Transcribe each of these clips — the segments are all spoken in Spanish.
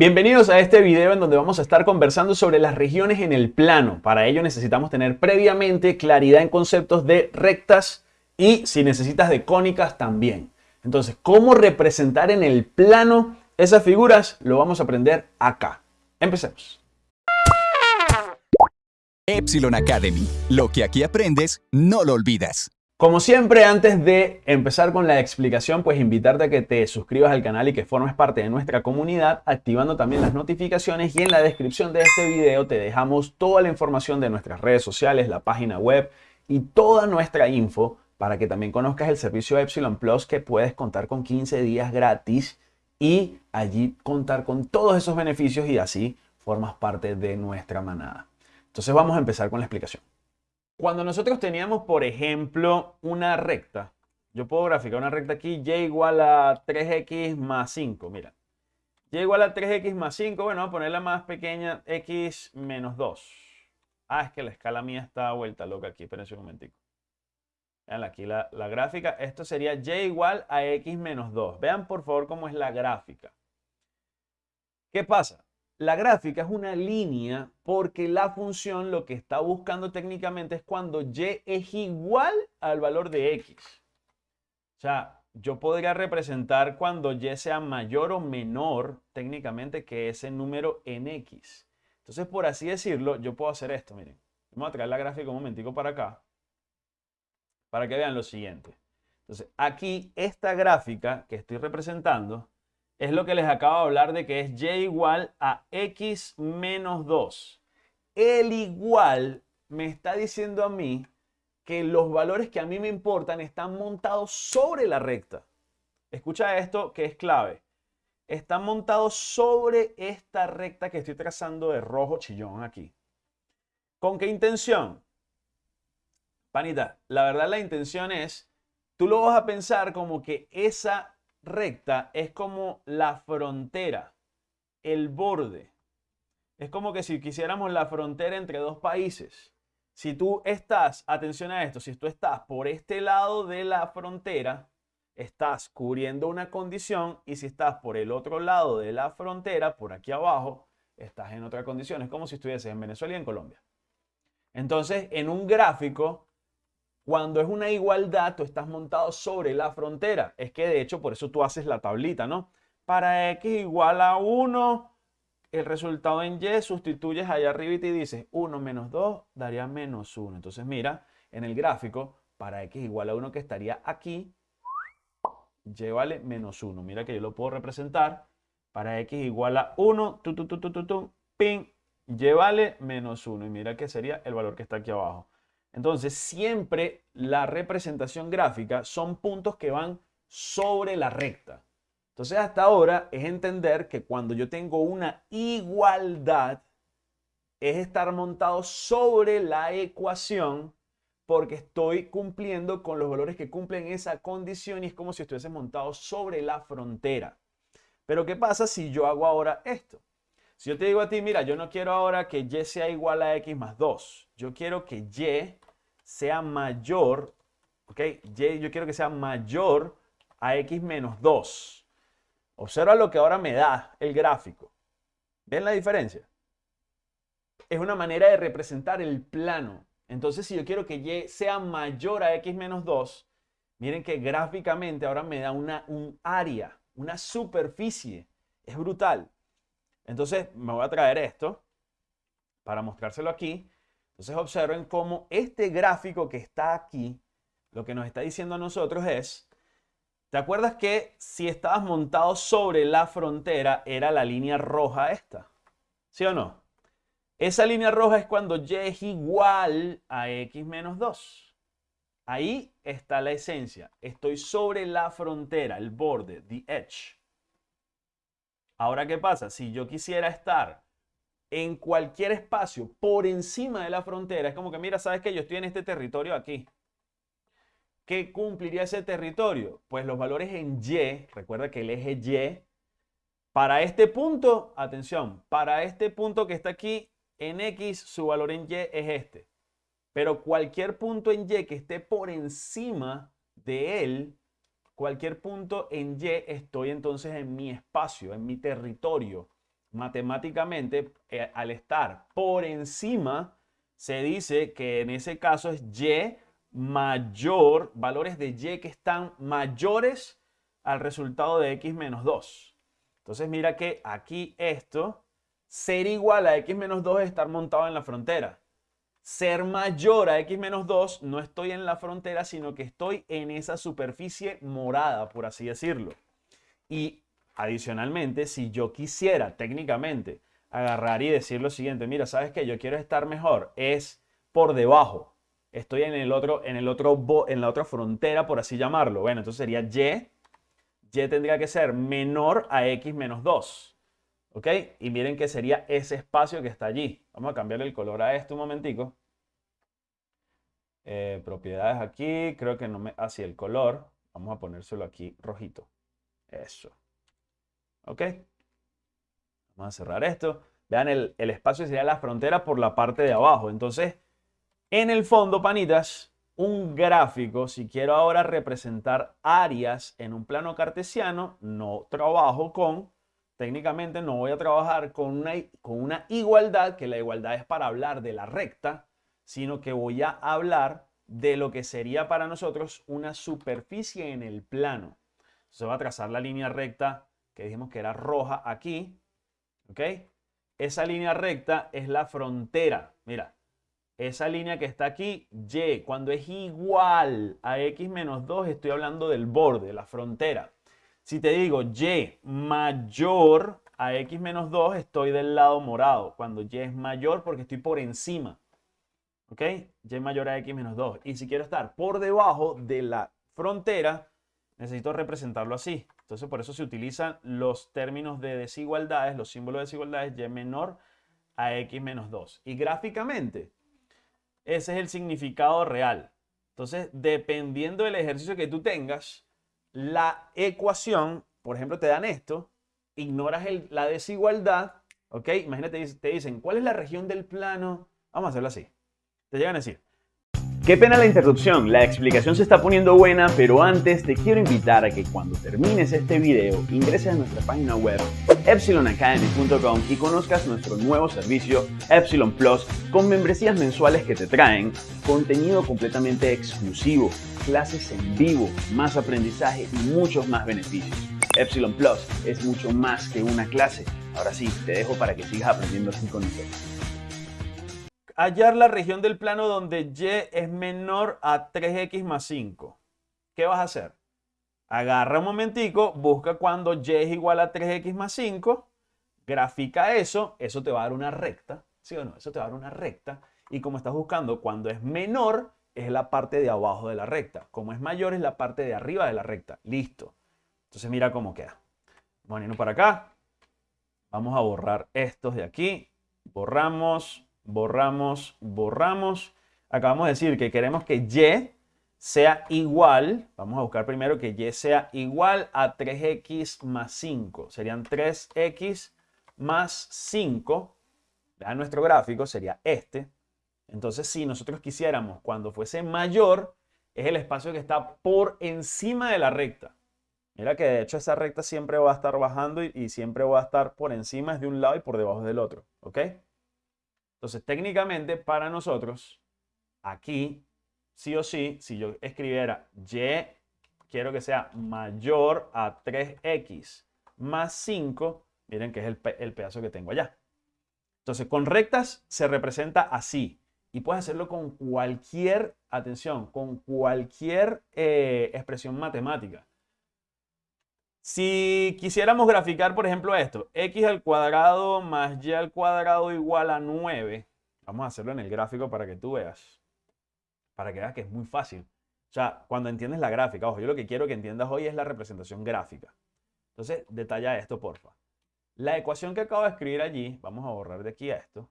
Bienvenidos a este video en donde vamos a estar conversando sobre las regiones en el plano. Para ello necesitamos tener previamente claridad en conceptos de rectas y si necesitas de cónicas también. Entonces, ¿cómo representar en el plano esas figuras? Lo vamos a aprender acá. Empecemos. Epsilon Academy. Lo que aquí aprendes, no lo olvidas. Como siempre, antes de empezar con la explicación, pues invitarte a que te suscribas al canal y que formes parte de nuestra comunidad, activando también las notificaciones y en la descripción de este video te dejamos toda la información de nuestras redes sociales, la página web y toda nuestra info para que también conozcas el servicio Epsilon Plus que puedes contar con 15 días gratis y allí contar con todos esos beneficios y así formas parte de nuestra manada. Entonces vamos a empezar con la explicación. Cuando nosotros teníamos, por ejemplo, una recta, yo puedo graficar una recta aquí, y igual a 3x más 5, mira. y igual a 3x más 5, bueno, voy a ponerla más pequeña, x menos 2. Ah, es que la escala mía está vuelta loca aquí, espérense un momentico. Vean aquí la, la gráfica, esto sería y igual a x menos 2. Vean por favor cómo es la gráfica. ¿Qué pasa? La gráfica es una línea porque la función lo que está buscando técnicamente es cuando y es igual al valor de x. O sea, yo podría representar cuando y sea mayor o menor técnicamente que ese número en x. Entonces, por así decirlo, yo puedo hacer esto, miren. Vamos a traer la gráfica un momentico para acá para que vean lo siguiente. Entonces, aquí esta gráfica que estoy representando es lo que les acabo de hablar de que es y igual a x menos 2. El igual me está diciendo a mí que los valores que a mí me importan están montados sobre la recta. Escucha esto que es clave. Están montados sobre esta recta que estoy trazando de rojo chillón aquí. ¿Con qué intención? Panita, la verdad la intención es, tú lo vas a pensar como que esa recta es como la frontera, el borde. Es como que si quisiéramos la frontera entre dos países. Si tú estás, atención a esto, si tú estás por este lado de la frontera, estás cubriendo una condición y si estás por el otro lado de la frontera, por aquí abajo, estás en otra condición. Es como si estuvieses en Venezuela y en Colombia. Entonces, en un gráfico, cuando es una igualdad, tú estás montado sobre la frontera. Es que de hecho por eso tú haces la tablita, ¿no? Para x igual a 1, el resultado en y sustituyes allá arriba y te dices 1 menos 2 daría menos 1. Entonces mira, en el gráfico, para x igual a 1 que estaría aquí, y vale menos 1. Mira que yo lo puedo representar. Para x igual a 1, tu, tu, tu, tu, tu, tu, ping, y vale menos 1. Y mira que sería el valor que está aquí abajo. Entonces, siempre la representación gráfica son puntos que van sobre la recta. Entonces, hasta ahora es entender que cuando yo tengo una igualdad, es estar montado sobre la ecuación porque estoy cumpliendo con los valores que cumplen esa condición y es como si estuviese montado sobre la frontera. Pero ¿qué pasa si yo hago ahora esto? Si yo te digo a ti, mira, yo no quiero ahora que y sea igual a x más 2. Yo quiero que y sea mayor, ¿ok? Y yo quiero que sea mayor a x menos 2. Observa lo que ahora me da el gráfico. ¿Ven la diferencia? Es una manera de representar el plano. Entonces, si yo quiero que y sea mayor a x menos 2, miren que gráficamente ahora me da una, un área, una superficie. Es brutal. Entonces, me voy a traer esto para mostrárselo aquí. Entonces observen cómo este gráfico que está aquí, lo que nos está diciendo a nosotros es, ¿te acuerdas que si estabas montado sobre la frontera era la línea roja esta? ¿Sí o no? Esa línea roja es cuando y es igual a x menos 2. Ahí está la esencia. Estoy sobre la frontera, el borde, the edge. Ahora, ¿qué pasa? Si yo quisiera estar en cualquier espacio por encima de la frontera, es como que, mira, sabes que yo estoy en este territorio aquí. ¿Qué cumpliría ese territorio? Pues los valores en Y, recuerda que el eje Y, para este punto, atención, para este punto que está aquí, en X, su valor en Y es este. Pero cualquier punto en Y que esté por encima de él, cualquier punto en Y, estoy entonces en mi espacio, en mi territorio matemáticamente, eh, al estar por encima, se dice que en ese caso es y mayor, valores de y que están mayores al resultado de x menos 2. Entonces mira que aquí esto, ser igual a x menos 2 es estar montado en la frontera. Ser mayor a x menos 2 no estoy en la frontera, sino que estoy en esa superficie morada, por así decirlo. Y adicionalmente, si yo quisiera técnicamente agarrar y decir lo siguiente, mira, ¿sabes qué? Yo quiero estar mejor, es por debajo. Estoy en el otro, en el otro, en la otra frontera, por así llamarlo. Bueno, entonces sería y. Y tendría que ser menor a x menos 2. ¿Ok? Y miren que sería ese espacio que está allí. Vamos a cambiar el color a este un momentico. Eh, propiedades aquí, creo que no me... Así, el color. Vamos a ponérselo aquí rojito. Eso. ¿Ok? Vamos a cerrar esto. Vean, el, el espacio sería la frontera por la parte de abajo. Entonces, en el fondo, panitas, un gráfico, si quiero ahora representar áreas en un plano cartesiano, no trabajo con, técnicamente no voy a trabajar con una, con una igualdad, que la igualdad es para hablar de la recta, sino que voy a hablar de lo que sería para nosotros una superficie en el plano. Se va a trazar la línea recta que dijimos que era roja aquí, ¿ok? Esa línea recta es la frontera. Mira, esa línea que está aquí, Y, cuando es igual a X menos 2, estoy hablando del borde, la frontera. Si te digo Y mayor a X menos 2, estoy del lado morado. Cuando Y es mayor, porque estoy por encima. ¿Ok? Y mayor a X menos 2. Y si quiero estar por debajo de la frontera, necesito representarlo así. Entonces, por eso se utilizan los términos de desigualdades, los símbolos de desigualdades, y menor a x menos 2. Y gráficamente, ese es el significado real. Entonces, dependiendo del ejercicio que tú tengas, la ecuación, por ejemplo, te dan esto, ignoras la desigualdad, ¿ok? Imagínate, te dicen, ¿cuál es la región del plano? Vamos a hacerlo así. Te llegan a decir, Qué pena la interrupción, la explicación se está poniendo buena, pero antes te quiero invitar a que cuando termines este video ingreses a nuestra página web epsilonacademy.com y conozcas nuestro nuevo servicio Epsilon Plus con membresías mensuales que te traen contenido completamente exclusivo, clases en vivo, más aprendizaje y muchos más beneficios. Epsilon Plus es mucho más que una clase. Ahora sí, te dejo para que sigas aprendiendo así con nosotros hallar la región del plano donde y es menor a 3x más 5. ¿Qué vas a hacer? Agarra un momentico, busca cuando y es igual a 3x más 5, grafica eso, eso te va a dar una recta, ¿sí o no? Eso te va a dar una recta. Y como estás buscando cuando es menor, es la parte de abajo de la recta. Como es mayor, es la parte de arriba de la recta. Listo. Entonces mira cómo queda. Vamos a para acá. Vamos a borrar estos de aquí. Borramos, borramos, borramos. Acabamos de decir que queremos que y sea igual, vamos a buscar primero que y sea igual a 3x más 5. Serían 3x más 5. Vean nuestro gráfico, sería este. Entonces, si nosotros quisiéramos, cuando fuese mayor, es el espacio que está por encima de la recta. Mira que de hecho esa recta siempre va a estar bajando y, siempre va a estar por encima de un lado y por debajo del otro. ¿Ok? Entonces, técnicamente para nosotros, aquí, sí o sí, si yo escribiera y quiero que sea mayor a 3x más 5, miren que es el, pedazo que tengo allá. Entonces, con rectas se representa así. Y puedes hacerlo con cualquier, atención, con cualquier eh, expresión matemática. Si quisiéramos graficar, por ejemplo, esto, x al cuadrado más y al cuadrado igual a 9, vamos a hacerlo en el gráfico para que tú veas, para que veas que es muy fácil. O sea, cuando entiendes la gráfica, ojo, yo lo que quiero que entiendas hoy es la representación gráfica. Entonces, detalla esto, porfa. La ecuación que acabo de escribir allí, vamos a borrar de aquí a esto.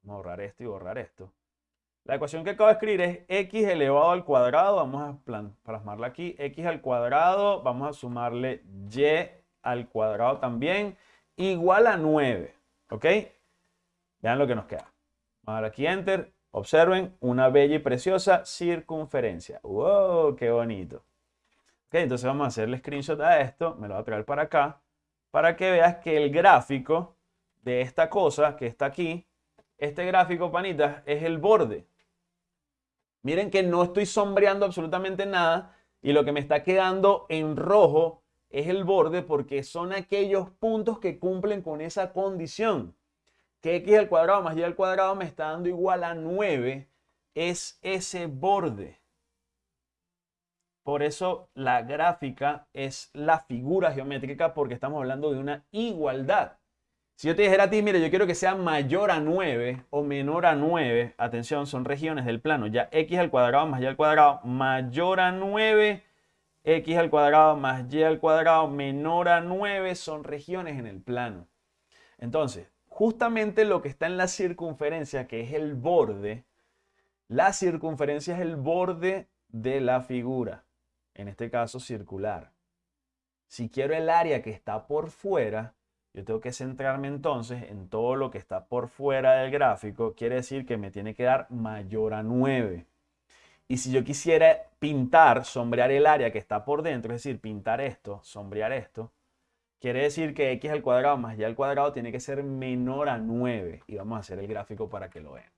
Vamos a borrar esto y borrar esto. La ecuación que acabo de escribir es x elevado al cuadrado, vamos a plasmarla aquí, x al cuadrado, vamos a sumarle y al cuadrado también, igual a 9, ¿ok? Vean lo que nos queda. Vamos a dar aquí Enter, observen, una bella y preciosa circunferencia. ¡Wow! ¡Qué bonito! Ok, entonces vamos a hacerle screenshot a esto, me lo voy a traer para acá, para que veas que el gráfico de esta cosa que está aquí, este gráfico, panitas, es el borde. Miren que no estoy sombreando absolutamente nada y lo que me está quedando en rojo es el borde porque son aquellos puntos que cumplen con esa condición. Que x al cuadrado más y al cuadrado me está dando igual a 9 es ese borde. Por eso la gráfica es la figura geométrica porque estamos hablando de una igualdad. Si yo te dijera a ti, mire, yo quiero que sea mayor a 9 o menor a 9, atención, son regiones del plano, ya x al cuadrado más y al cuadrado mayor a 9, x al cuadrado más y al cuadrado menor a 9 son regiones en el plano. Entonces, justamente lo que está en la circunferencia, que es el borde, la circunferencia es el borde de la figura, en este caso circular. Si quiero el área que está por fuera, yo tengo que centrarme entonces en todo lo que está por fuera del gráfico. Quiere decir que me tiene que dar mayor a 9. Y si yo quisiera pintar, sombrear el área que está por dentro, es decir, pintar esto, sombrear esto, quiere decir que x al cuadrado más y al cuadrado tiene que ser menor a 9. Y vamos a hacer el gráfico para que lo vean.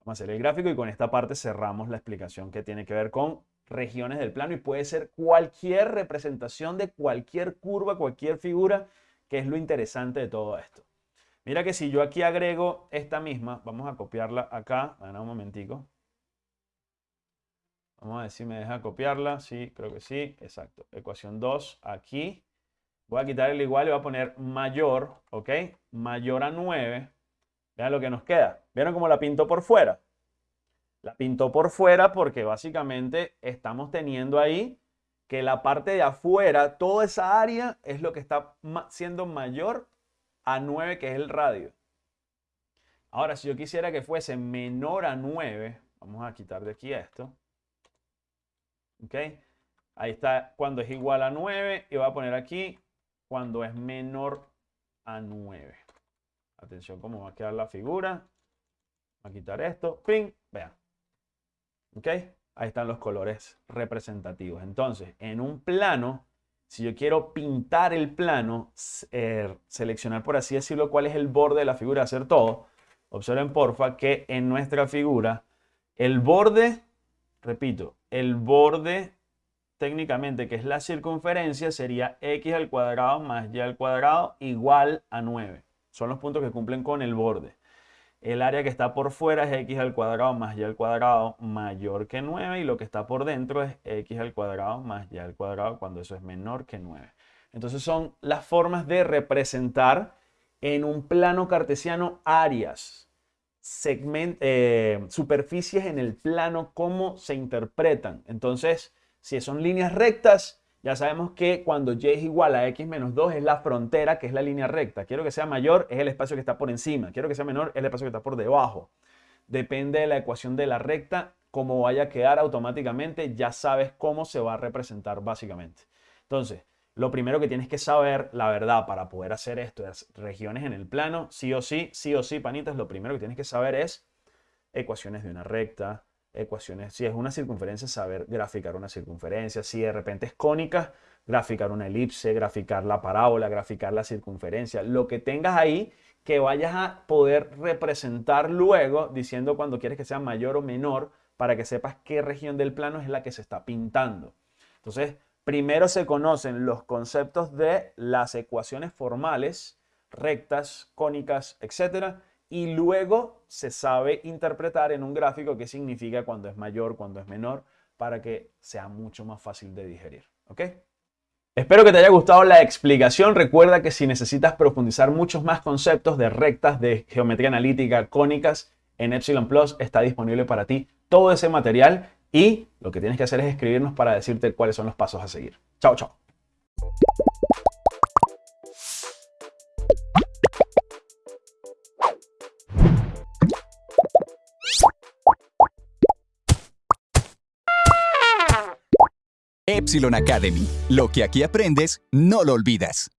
Vamos a hacer el gráfico y con esta parte cerramos la explicación que tiene que ver con regiones del plano y puede ser cualquier representación de cualquier curva, cualquier figura que es lo interesante de todo esto. Mira que si yo aquí agrego esta misma, vamos a copiarla acá, a un momentico. Vamos a ver si me deja copiarla, sí, creo que sí, exacto. Ecuación 2 aquí. Voy a quitar el igual y voy a poner mayor, ¿ok? Mayor a 9. Vean lo que nos queda. ¿Vieron cómo la pinto por fuera? La pinto por fuera porque básicamente estamos teniendo ahí que la parte de afuera, toda esa área es lo que está siendo mayor a 9, que es el radio. Ahora, si yo quisiera que fuese menor a 9, vamos a quitar de aquí esto. ¿Ok? Ahí está cuando es igual a 9 y voy a poner aquí cuando es menor a 9. Atención cómo va a quedar la figura. Voy a quitar esto. ¡Ping! Vean. ¿Ok? Ahí están los colores representativos. Entonces, en un plano, si yo quiero pintar el plano, eh, seleccionar por así decirlo cuál es el borde de la figura, hacer todo, observen porfa que en nuestra figura el borde, repito, el borde técnicamente que es la circunferencia sería x al cuadrado más y al cuadrado igual a 9. Son los puntos que cumplen con el borde. El área que está por fuera es x al cuadrado más y al cuadrado mayor que 9 y lo que está por dentro es x al cuadrado más y al cuadrado cuando eso es menor que 9. Entonces son las formas de representar en un plano cartesiano áreas, eh, superficies en el plano, cómo se interpretan. Entonces, si son líneas rectas, ya sabemos que cuando y es igual a x menos 2 es la frontera, que es la línea recta. Quiero que sea mayor, es el espacio que está por encima. Quiero que sea menor, es el espacio que está por debajo. Depende de la ecuación de la recta, cómo vaya a quedar automáticamente, ya sabes cómo se va a representar básicamente. Entonces, lo primero que tienes que saber, la verdad, para poder hacer esto, es regiones en el plano, sí o sí, sí o sí, panitas, lo primero que tienes que saber es ecuaciones de una recta, ecuaciones. Si es una circunferencia, saber graficar una circunferencia. Si de repente es cónica, graficar una elipse, graficar la parábola, graficar la circunferencia. Lo que tengas ahí que vayas a poder representar luego diciendo cuando quieres que sea mayor o menor para que sepas qué región del plano es la que se está pintando. Entonces, primero se conocen los conceptos de las ecuaciones formales, rectas, cónicas, etcétera, y luego se sabe interpretar en un gráfico qué significa cuando es mayor, cuando es menor, para que sea mucho más fácil de digerir. ¿Ok? Espero que te haya gustado la explicación. Recuerda que si necesitas profundizar muchos más conceptos de rectas, de geometría analítica, cónicas, en Epsilon Plus está disponible para ti todo ese material y lo que tienes que hacer es escribirnos para decirte cuáles son los pasos a seguir. Chao, chao. Academy. Lo que aquí aprendes, no lo olvidas.